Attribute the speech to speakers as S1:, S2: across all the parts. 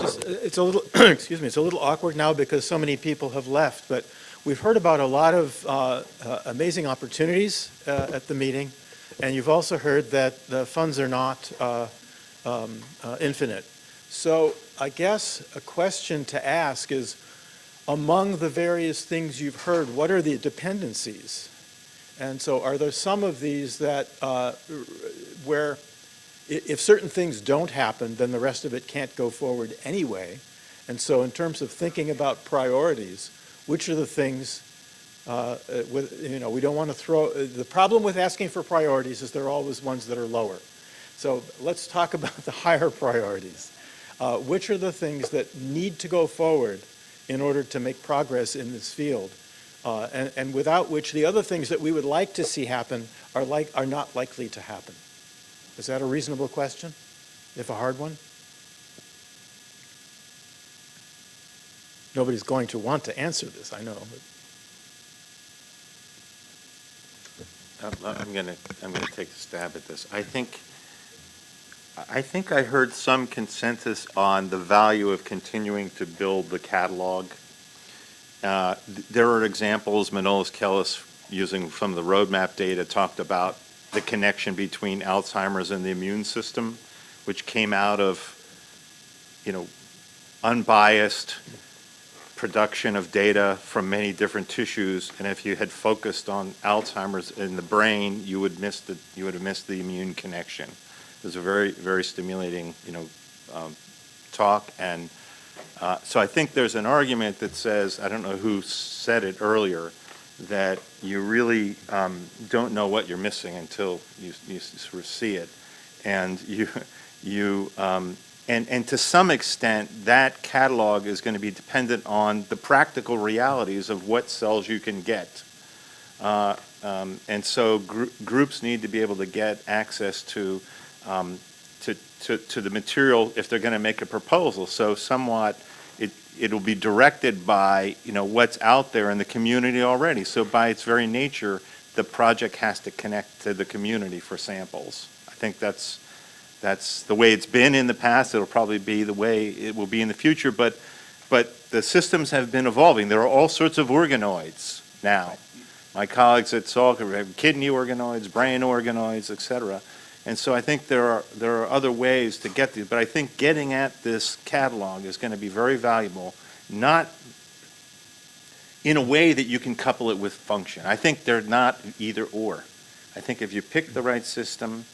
S1: Just- It's a little, excuse me, it's a little awkward now because so many people have left, but we've heard about a lot of uh, uh, amazing opportunities uh, at the meeting, and you've also heard that the funds are not uh, um, uh, infinite. So I guess a question to ask is, among the various things you've heard, what are the dependencies? And so are there some of these that, uh, where if certain things don't happen, then the rest of it can't go forward anyway. And so in terms of thinking about priorities, which are the things, uh, uh, with, you know, we don't want to throw, uh, the problem with asking for priorities is they're always ones that are lower. So let's talk about the higher priorities. Uh, Which are the things that need to go forward in order to make progress in this field? Uh, And, and without which the other things that we would like to see happen are like, are not likely to happen. Is that a reasonable question, if a hard one? Nobody's going to want to answer this, I know.
S2: I'm I'm gonna, I'm gonna take a stab at this. I think, I think I heard some consensus on the value of continuing to build the catalog. Uh, th- There are examples, Manolis Kellis, using some of the roadmap data, talked about the connection between Alzheimer's and the immune system, which came out of, you know, unbiased production of data from many different tissues, and if you had focused on Alzheimer's in the brain, you would miss the, you would have missed the immune connection. It was a very, very stimulating, you know, um, talk, and uh, so I think there's an argument that says, I don't know who said it earlier, that you really um, don't know what you're missing until you, you sort of see it, and you, you, um, and, and to some extent, that catalog is going to be dependent on the practical realities of what cells you can get. Uh, um, And so gr- groups need to be able to get access to, um, to, to, to the material if they're going to make a proposal. So somewhat, it'll be directed by, you know, what's out there in the community already. So by its very nature, the project has to connect to the community for samples. I think that's, that's the way it's been in the past. It'll probably be the way it will be in the future. But, but the systems have been evolving. There are all sorts of organoids now. My colleagues at Salk have kidney organoids, brain organoids, et cetera. And so I think there are, there are other ways to get these. But I think getting at this catalog is going to be very valuable, not in a way that you can couple it with function. I think they're not either or. I think if you pick the right system,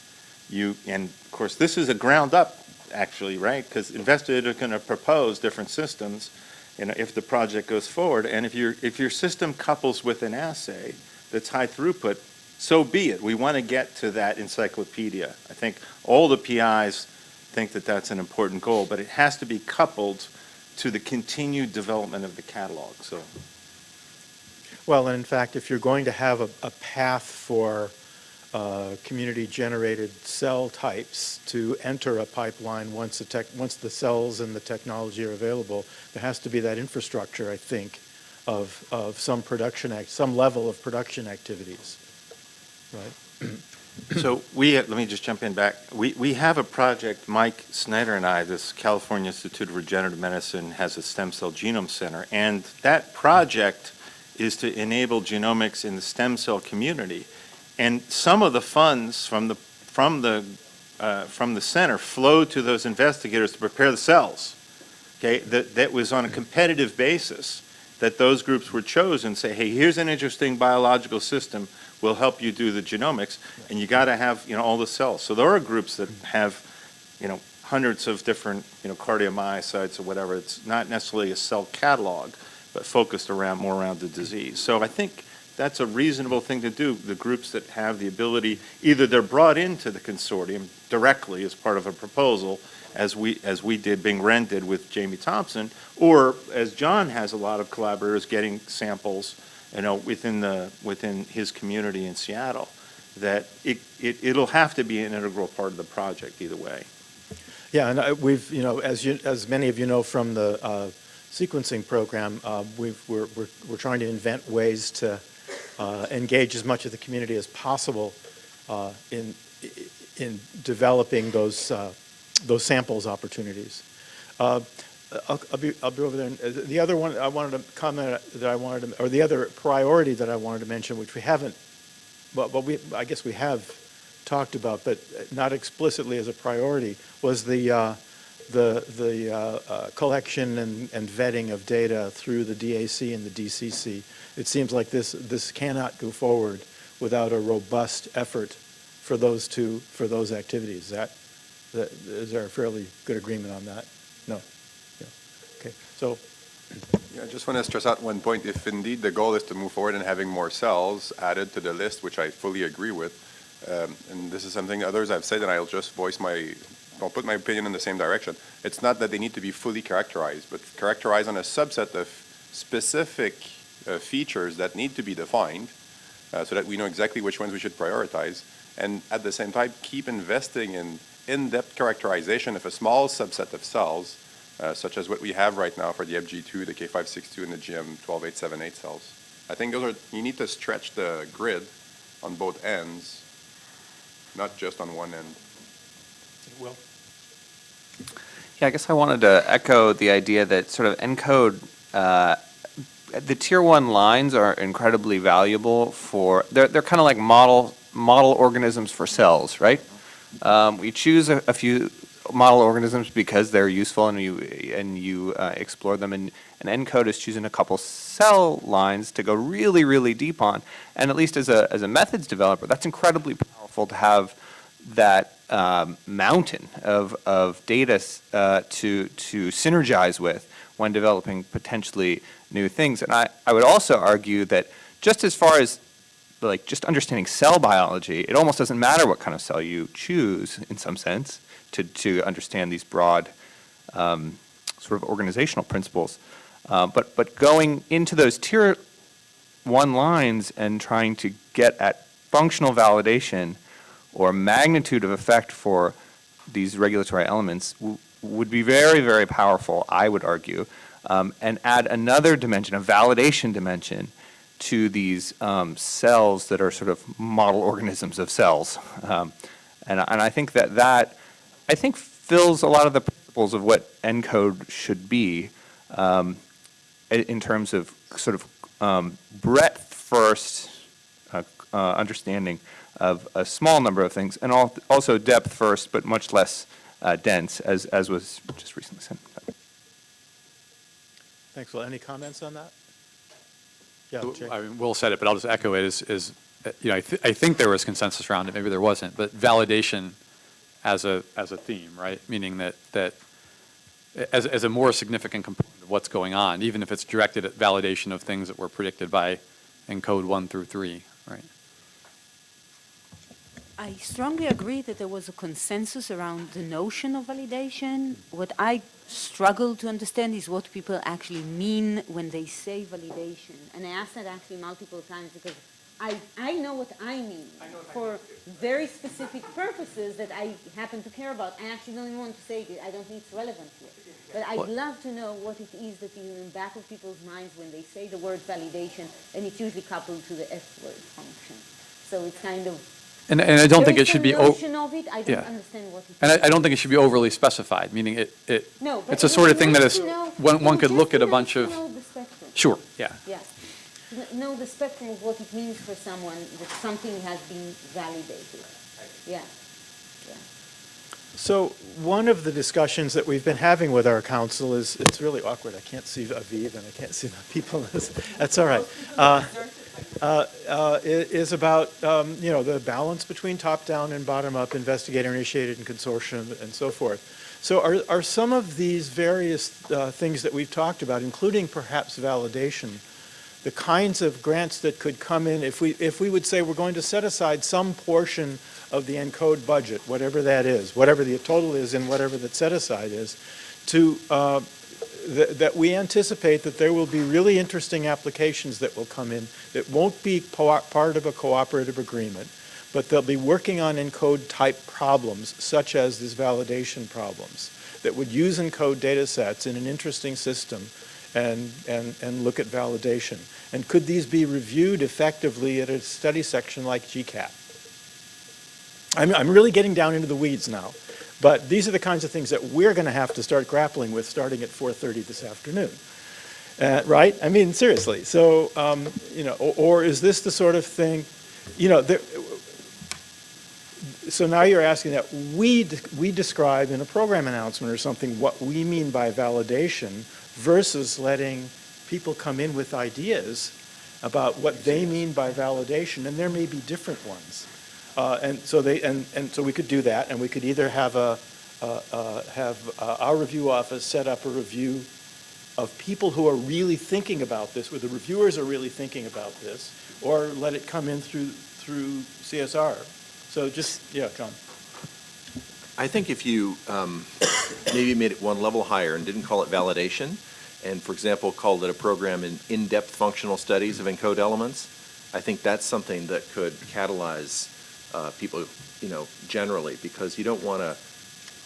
S2: you, and of course, this is a ground up, actually, right? Because investors are going to propose different systems, you know, if the project goes forward. And if your, if your system couples with an assay that's high throughput, so be it. We want to get to that encyclopedia. I think all the PIs think that that's an important goal, but it has to be coupled to the continued development of the catalog, so.
S1: Well, and in fact, if you're going to have a, a path for uh, community-generated cell types to enter a pipeline once the tech, once the cells and the technology are available, there has to be that infrastructure, I think, of, of some production act, some level of production activities, right?
S2: So we, let me just jump in back. We, we have a project, Mike Snyder and I, this California Institute of Regenerative Medicine has a stem cell genome center, and that project is to enable genomics in the stem cell community. And some of the funds from the, from the, uh, from the center flow to those investigators to prepare the cells. Okay, that, that was on a competitive basis, that those groups were chosen, say, hey, here's an interesting biological system, we'll help you do the genomics, and you gotta have, you know, all the cells. So there are groups that have, you know, hundreds of different, you know, cardiomyocytes or whatever. It's not necessarily a cell catalog, but focused around, more around the disease. So I think that's a reasonable thing to do. The groups that have the ability, either they're brought into the consortium directly as part of a proposal, as we, as we did, Bing did with Jamie Thomson, or as John has a lot of collaborators getting samples, you know, within the, within his community in Seattle, that it, it, it'll have to be an integral part of the project either way.
S1: Yeah, and uh, we've, you know, as you, as many of you know from the uh, sequencing program, uh, we've, we're, we're, we're trying to invent ways to uh, engage as much of the community as possible uh, in, in developing those, uh, those samples opportunities. I'll, I'll be, I'll be over there. The other one, I wanted to comment that I wanted to, or the other priority that I wanted to mention, which we haven't, well, but we, I guess we have talked about, but not explicitly as a priority, was the, uh, the, the uh, uh, collection and, and vetting of data through the DAC and the DCC. It seems like this, this cannot go forward without a robust effort for those two, for those activities. That, that, is there a fairly good agreement on that? So,
S3: Yeah, I just want to stress out one point. If indeed the goal is to move forward and having more cells added to the list, which I fully agree with, um, and this is something others have said, and I'll just voice my, I'll put my opinion in the same direction. It's not that they need to be fully characterized, but characterized on a subset of specific uh, features that need to be defined, uh, so that we know exactly which ones we should prioritize, and at the same time, keep investing in in-depth characterization of a small subset of cells, uh, such as what we have right now for the HepG2, the K562, and the GM12878 cells. I think those are, you need to stretch the grid on both ends, not just on one end.
S1: Will?
S4: Yeah, I guess I wanted to echo the idea that sort of ENCODE, uh, the tier one lines are incredibly valuable for, they're, they're kind of like model, model organisms for cells, right? Um, we choose a, a few model organisms because they're useful and you, and you uh, explore them and, and ENCODE is choosing a couple cell lines to go really, really deep on. And at least as a, as a methods developer, that's incredibly powerful to have that um, mountain of, of data uh, to, to synergize with when developing potentially new things. And I, I would also argue that just as far as like just understanding cell biology, it almost doesn't matter what kind of cell you choose in some sense to, to understand these broad um, sort of organizational principles. Uh, but, but going into those tier one lines and trying to get at functional validation or magnitude of effect for these regulatory elements would be very, very powerful, I would argue, um, and add another dimension, a validation dimension, to these um, cells that are sort of model organisms of cells. Um, and, and I think that that, I think, fills a lot of the principles of what ENCODE should be um, in terms of sort of um, breadth first uh, uh, understanding of a small number of things, and al- also depth first, but much less uh, dense, as, as was just recently said.
S1: Thanks, Will. Any comments on that? Yeah, Jay?
S5: I mean, Will said it, but I'll just echo it, is, is, uh, you know, I, thi- I think there was consensus around it, maybe there wasn't, but validation as a, as a theme, right? Meaning that, that as, as a more significant component of what's going on, even if it's directed at validation of things that were predicted by encode one through three, right?
S6: I strongly agree that there was a consensus around the notion of validation. What I struggle to understand is what people actually mean when they say validation. And I asked that actually multiple times because I, I know what I mean for very specific purposes that I happen to care about. I actually don't even want to say it. I don't think it's relevant here. But I'd
S5: What-
S6: love to know what it is that is in the back of people's minds when they say the word validation, and it's usually coupled to the F word function. So it's kind of
S5: And, and I don't think
S6: there
S5: it
S6: is
S5: should be, o-
S6: notion of it, I don't
S5: yeah.
S6: understand what it
S5: and. I, I don't think it should be overly specified, meaning it, it,
S6: No, but
S5: it's a sort of thing
S6: be
S5: that
S6: nice
S5: is,
S6: to know-
S5: one, one could look at a bunch of,
S6: know the spectrum.
S5: sure, yeah.
S6: Yeah. Kn- Know the spectrum of what it means for someone that something has been validated. Yeah, yeah.
S1: So one of the discussions that we've been having with our council is, it's really awkward. I can't see Aviv and I can't see the people. That's all right. Uh, uh, uh, Is about, um, you know, the balance between top-down and bottom-up, investigator-initiated and consortium and so forth. So are, are some of these various uh, things that we've talked about, including perhaps validation, the kinds of grants that could come in if we, if we would say we're going to set aside some portion of the ENCODE budget, whatever that is, whatever the total is and whatever that set aside is, to, uh, that, that we anticipate that there will be really interesting applications that will come in that won't be part of a cooperative agreement, but they'll be working on ENCODE type problems, such as these validation problems, that would use ENCODE data sets in an interesting system and, and, and look at validation. And could these be reviewed effectively at a study section like GCAT? I'm, I'm really getting down into the weeds now. But these are the kinds of things that we're going to have to start grappling with, starting at 4:30 this afternoon. Uh, Right? I mean, seriously. So, um, you know, or or is this the sort of thing, you know, there- so now you're asking that we, we describe in a program announcement or something what we mean by validation versus letting people come in with ideas about what they mean by validation, and there may be different ones. Uh, And so they, and, and so we could do that, and we could either have a, uh, uh, have our review office set up a review of people who are really thinking about this, where the reviewers are really thinking about this, or let it come in through, through CSR. So just, yeah, John.
S7: I think if you um, maybe made it one level higher and didn't call it validation, and for example, called it a program in in-depth functional studies of encode elements, I think that's something that could catalyze uh, people, you know, generally, because you don't want to,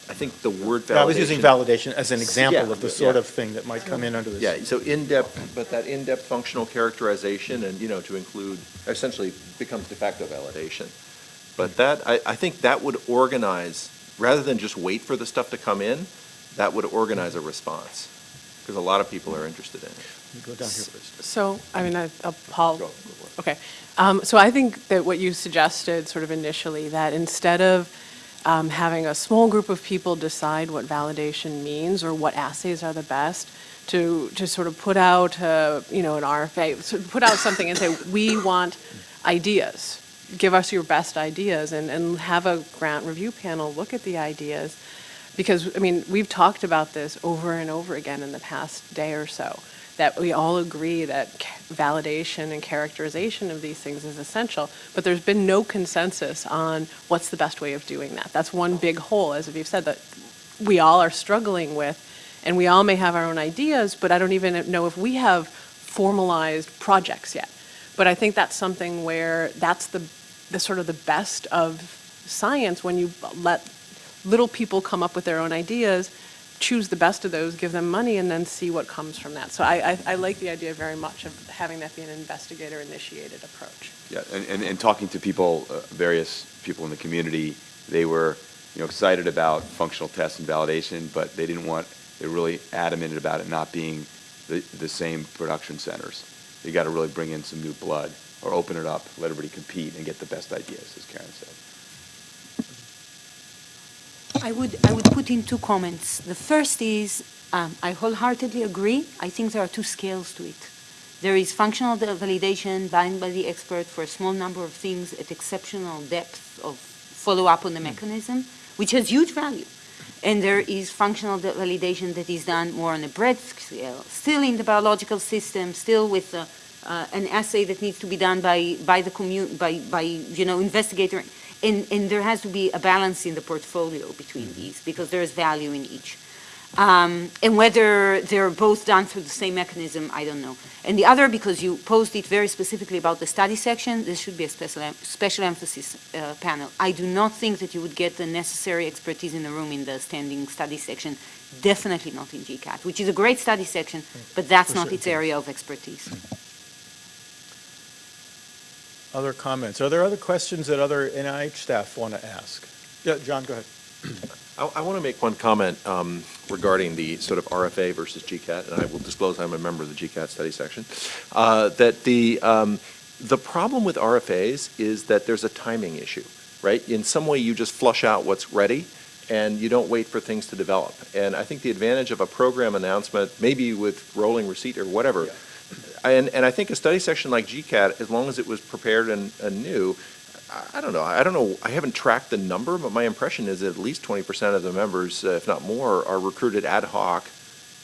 S7: I think the word validation.
S1: I was using validation as an example
S7: Yeah,
S1: of the sort
S7: yeah.
S1: of thing that might come in under this.
S7: Yeah, so in-depth, but that in-depth functional characterization and, you know, to include, essentially becomes de facto validation. But that, I, I think that would organize, rather than just wait for the stuff to come in, that would organize a response, because a lot of people are interested in it.
S1: You Go down here first.
S8: So, I mean, I- I'll, Paul,
S7: Go, go
S8: okay. Um, So I think that what you suggested sort of initially, that instead of um, having a small group of people decide what validation means or what assays are the best, to, to sort of put out, uh, you know, an RFA, sort of put out something and say, we want ideas. Give us your best ideas and, and have a grant review panel look at the ideas. Because, I mean, we've talked about this over and over again in the past day or so, that we all agree that validation and characterization of these things is essential, but there's been no consensus on what's the best way of doing that. That's one big hole, as you've said, that we all are struggling with, and we all may have our own ideas, but I don't even know if we have formalized projects yet. But I think that's something where that's the, the sort of the best of science, when you let little people come up with their own ideas, choose the best of those, give them money, and then see what comes from that. So I, I, I like the idea very much of having that be an investigator-initiated approach.
S9: Yeah, and, and, and talking to people, uh, various people in the community, they were, you know, excited about functional tests and validation, but they didn't want, they were really adamant about it not being the, the same production centers. You got to really bring in some new blood, or open it up, let everybody compete and get the best ideas, as Karen said.
S6: I would, I would put in two comments. The first is, um, I wholeheartedly agree. I think there are two scales to it. There is functional validation done by the expert for a small number of things at exceptional depth of follow-up on the mechanism, which has huge value. And there is functional validation that is done more on a breadth scale, still in the biological system, still with uh, uh, an assay that needs to be done by, by the commu- by, by, you know, investigator. And, and there has to be a balance in the portfolio between these, because there is value in each. Um, and whether they're both done through the same mechanism, I don't know. And the other, because you posed it very specifically about the study section, this should be a special, em- special emphasis uh, panel. I do not think that you would get the necessary expertise in the room in the standing study section, definitely not in GCAT, which is a great study section, but that's
S1: For
S6: not
S1: certain
S6: its area of expertise.
S1: Other comments? Are there other questions that other NIH staff want to ask? Yeah, John, go ahead.
S7: I, I want to make one comment um, regarding the sort of RFA versus GCAT, and I will disclose I'm a member of the GCAT study section, uh, that the, um, the problem with RFAs is that there's a timing issue, right? In some way, you just flush out what's ready, and you don't wait for things to develop. And I think the advantage of a program announcement, maybe with rolling receipt or whatever, and, and I think a study section like GCAT, as long as it was prepared and, and new, I- don't know, I don't know, I haven't tracked the number, but my impression is that at least twenty percent of the members, uh, if not more, are recruited ad hoc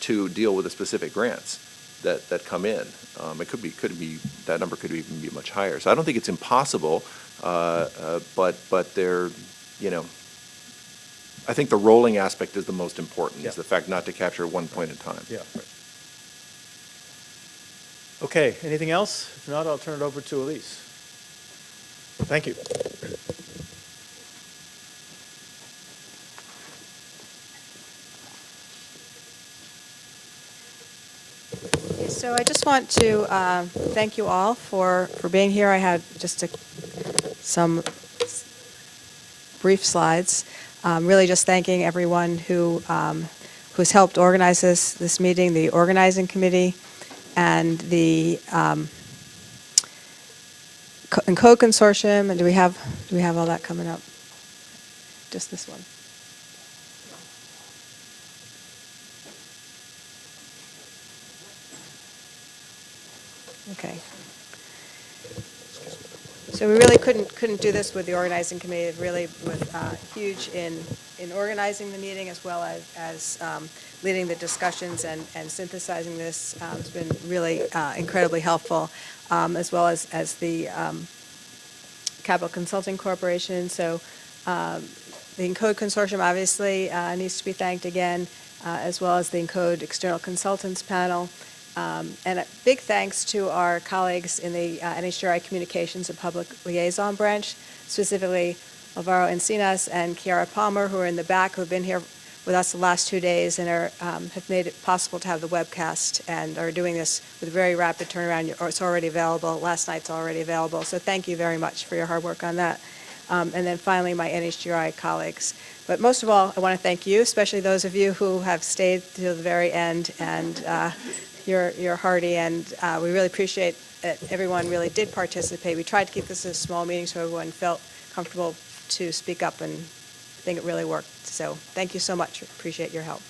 S7: to deal with the specific grants that, that come in. Um, it could be, could be, that number could even be much higher. So I don't think it's impossible, uh, uh, but, but they're, you know, I think the rolling aspect is the most important,
S1: Yeah.
S7: is the fact not to capture one point in time.
S1: Yeah. Okay, anything else? If not, I'll turn it over to Elise. Thank you.
S10: So I just want to uh, thank you all for, for being here. I had just a, some brief slides. um, really just thanking everyone who, um, who's helped organize this, this meeting, the organizing committee, and the um, Co- ENCODE Consortium, and do we have, do we have all that coming up? Just this one. Okay. So we really couldn't, couldn't do this with the organizing committee, It really was uh, huge in, in organizing the meeting as well as, as um, leading the discussions and, and synthesizing this. Um, It's been really uh, incredibly helpful, um, as well as, as the um, Capital Consulting Corporation. So um, the Encode Consortium obviously uh, needs to be thanked again, uh, as well as the Encode External Consultants Panel. Um, And a big thanks to our colleagues in the uh, NHGRI Communications and Public Liaison Branch, specifically Alvaro Encinas and Kiara Palmer, who are in the back, who have been here with us the last two days and are, um, have made it possible to have the webcast and are doing this with very rapid turnaround. It's already available. Last night's already available. So thank you very much for your hard work on that. Um, And then finally, my NHGRI colleagues. But most of all, I want to thank you, especially those of you who have stayed to the very end and uh, you're, you're hardy, and uh, we really appreciate that everyone really did participate. We tried to keep this a small meeting so everyone felt comfortable to speak up, and I think it really worked. So thank you so much. Appreciate your help.